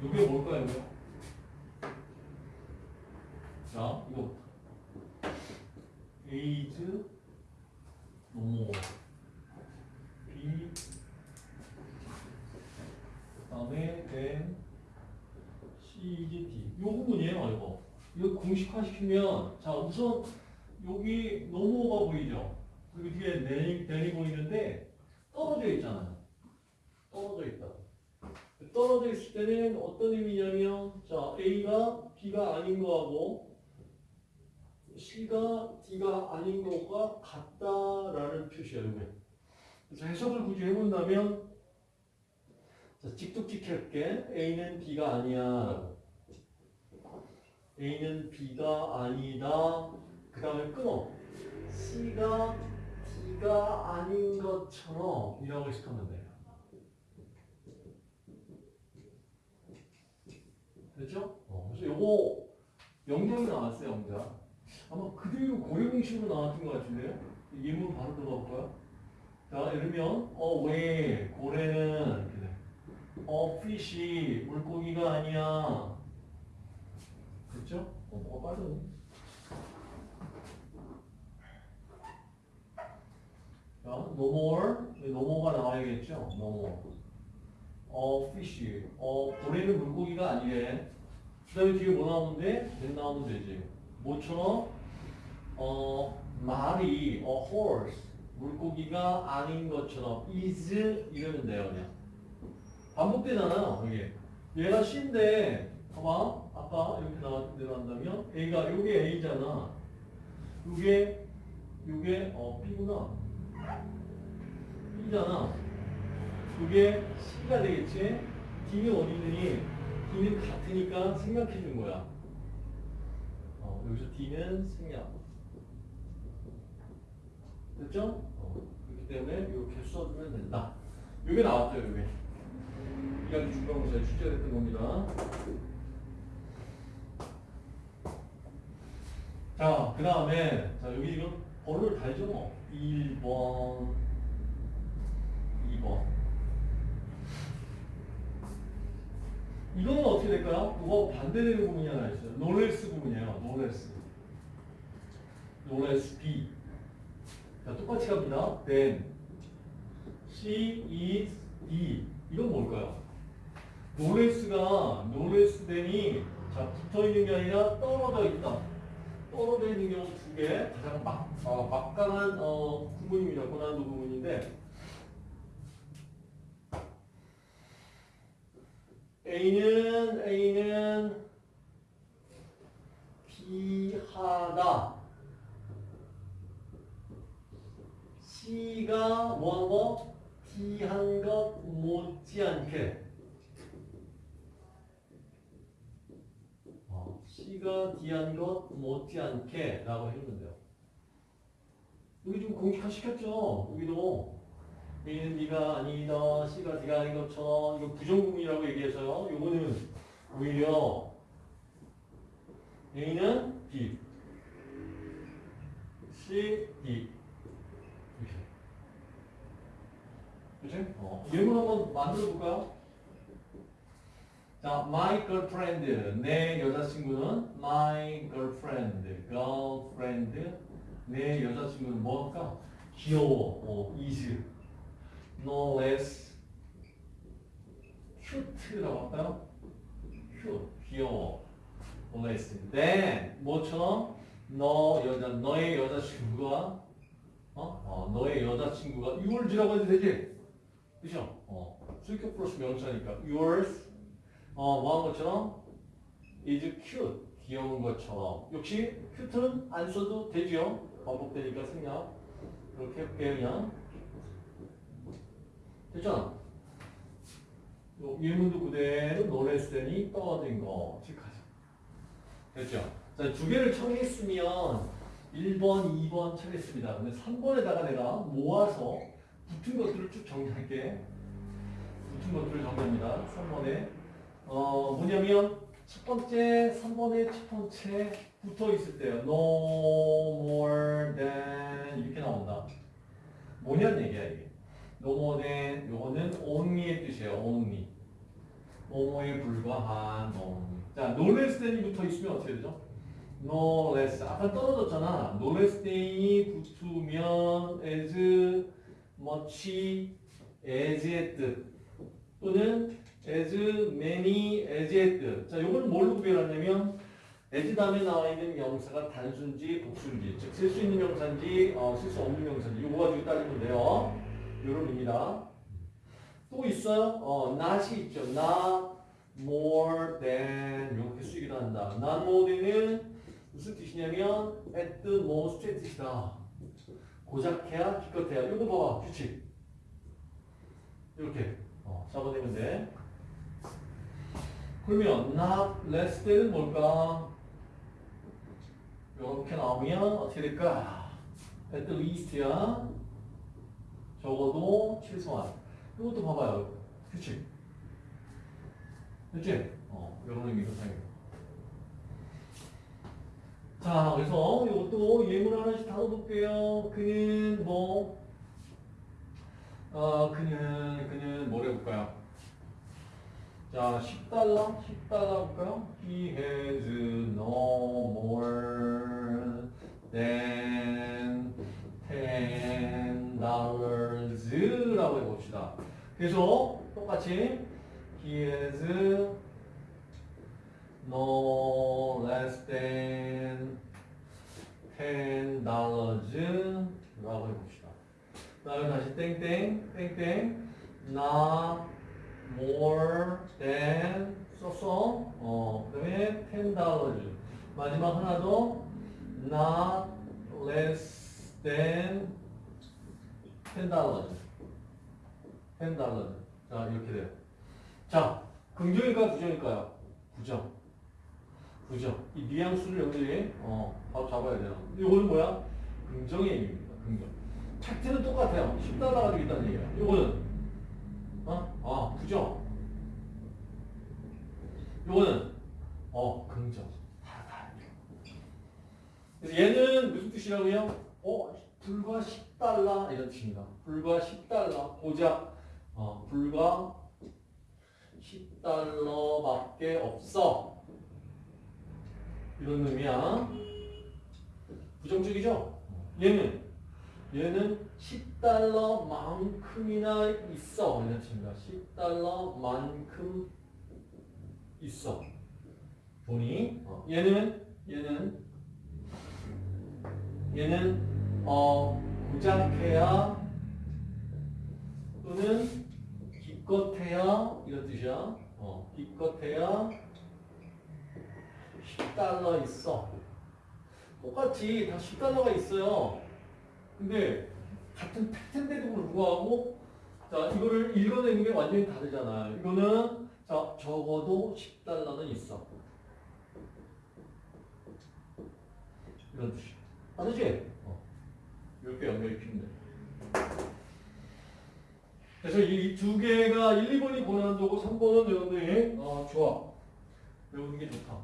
이게 뭘까요? 이거? 자, 이거 is 노모 B 그다음에 then C is D 요 부분이에요, 이거. 이거 공식화 시키면 자 우선 여기 노모가 보이죠? 그리고 뒤에 댄이 보이는데 떨어져 있잖아요. 떨어져 있다. 떨어져 있을 때는 어떤 의미냐면 자 A가 B가 아닌 거하고 C가 D가 아닌 거가 같다라는 표시야 이게. 그래서 해석을 굳이 해본다면 자 직독직할게. A는 B가 아니야. A는 B가 아니다. 그 다음에 끊어. C가 D가 아닌 것처럼 이라고 해석하면 돼 됐죠? 어, 그래서 요거 영장이 나왔어요, 영장. 아마 그대로 고유공식으로 나왔던 것 같은데요? 이 예문 바로 들어볼까요? 자, 예를 들면, 어, 왜 고래는, 이렇게 돼. 어, 피시, 물고기가 아니야. 됐죠? 어, 뭐가 빠졌네. 자, no more. no more가 나와야겠죠? no more. 어, fish. 어, 고래는 물고기가 아니래. 그 다음에 뒤에 뭐 나오는데? 된 나오면 되지. 뭐처럼? 어, 말이, 어, horse. 물고기가 아닌 것처럼 is 이러면 돼요, 그냥. 반복되잖아요, 이게. 얘가 C인데, 봐봐. 아까 이렇게 나, 내려간다면, A가, 요게 A잖아. 요게, 요게, 어, B구나. B잖아. 그게 C가 되겠지? D는 어디 있느니? D는 같으니까 생략해 준 거야. 어, 여기서 D는 생략. 됐죠? 어, 그렇기 때문에 이렇게 써주면 된다. 이게 나왔죠, 이게. 이야기 중간고사에 출제됐던 겁니다. 자, 그 다음에, 자, 여기 지금 번호를 달죠, 뭐. 1번, 2번. 이거는 어떻게 될까요? 이거 반대되는 부분이 하나 있어요. no less 부분이에요. no less. no less B. 자, 똑같이 갑니다. than C is D. 이건 뭘까요? no less가 no less than이 자, 붙어 있는 게 아니라 떨어져 있다. 떨어져 있는 경우 두 개. 가장 막, 어, 막강한 어, 구문입니다. 고난도 A는 A는 B하다. C가 뭐한 거? D한 것 못지않게. 어, C가 D한 것 못지않게 라고 해주면 돼요. 여기 좀 공식화 시켰죠? 여기도. A는 B가 아니다, C가 D가 아닌 것처럼 이거 부정구문이라고 얘기해서요. 요거는 오히려 A는 B, C, D 이렇게. 그치? 어. 예문 한번 만들어 볼까요? 자, my girlfriend, 내 여자친구는 my girlfriend, girlfriend, 내 여자친구는 뭐 할까? 귀여워, 어, is. no less cute라고 할까요? cute, 귀여워. less than 뭐처럼 너 여자 너의 여자친구가 어? 어 너의 여자친구가 your's라고 해도 되지? 그죠? 어 수익격 플러스 명사니까 yours 어 뭐 한 것처럼 is cute 귀여운 것처럼 역시 cute는 안 써도 되죠? 반복되니까 생략 그렇게 할게요 그냥 됐잖아. 요 예문도 그대로 노래스니 떨어진 거 체크하자. 됐죠? 자, 두 개를 청했으면 1번, 2번 찾겠습니다. 근데 3번에다가 내가 모아서 붙은 것들을 쭉 정리할게. 붙은 것들을 정리합니다. 3번에. 어, 뭐냐면 첫 번째, 3번에 첫 번째 붙어 있을 때요. No more than 이렇게 나온다. 뭐냐는 얘기야, 이게. no more than 요거는 only의 뜻이에요. only. 뭐뭐에 불과한 뭐. 자, no less than이 붙어 있으면 어떻게 되죠? no less. 아까 떨어졌잖아. no less than이 붙으면 as much as의 뜻 또는 as many as의 뜻. 자, 요걸 뭘로 구별하냐면 as 다음에 나와 있는 명사가 단순지, 복수인지, 즉 쓸 수 있는 명사인지, 어, 쓸수 없는 명사인지 요거 가지고 따지면 돼요. 요런 의미다. 또 있어요? 어, not이 있죠. not more than 이렇게 쓰기도 한다. not more than은 무슨 뜻이냐면 at the most의 뜻이다. 고작해야 기껏해야. 이거 봐봐 규칙. 이렇게 어, 잡아내면 돼. 그러면 not less than은 뭘까? 이렇게 나오면 어떻게 될까? at the least야. 적어도 최소한. 이것도 봐봐요. 규칙. 됐지? 어, 이런 의미로 사용해요. 자, 그래서 이것도 예문 하나씩 다뤄볼게요. 그는 뭐, 어, 그는, 그는 뭘 해볼까요? 자, 10달러? 10달러 볼까요? He has no more than 10 dollars 라고 해봅시다. 그래서 똑같이 he has no less than 10 dollars 라고 해봅시다. 그 다음에 다시 땡땡 땡땡 not more than 썼어. 어, 그 다음에 10 dollars 마지막 하나 더 not less than 10 dollars 10 dollars 자 이렇게 돼요. 자 긍정일까요 부정일까요? 부정. 부정. 이 뉘앙스를 여러분들이 어, 바로 잡아야 돼요. 이거는 뭐야? 긍정의 의미입니다. 긍정. 팩트는 똑같아요. 10달러 가지고 있다는 얘기야. 이거는 어? 아 부정. 이거는 어 긍정. 다 다. 그래서 얘는 무슨 뜻이라고요? 어 불과 10달러 이런 뜻입니다. 불과 10달러 고작 어 불과 10달러밖에 없어. 이런 의미야. 부정적이죠? 얘는 얘는 10달러만큼이나 있어. 이런 뜻입니다. 10달러만큼 있어. 돈이. 어, 얘는 얘는 얘는 어 고작해야 또는 기껏해야 이런 뜻이야. 어, 기껏해야 10달러 있어. 똑같이 다 10달러가 있어요. 근데 같은 팩트인데도 불구하고 자 이거를 읽어내는 게 완전히 다르잖아요. 이거는 자 적어도 10달러는 있어. 이런 뜻이. 다르지? 어. 이렇게 연결이 필요해. 그래서 이 두 개가 1, 2번이 고난도고 3번은 여러분들이 어, 좋아. 배우는 게 좋다.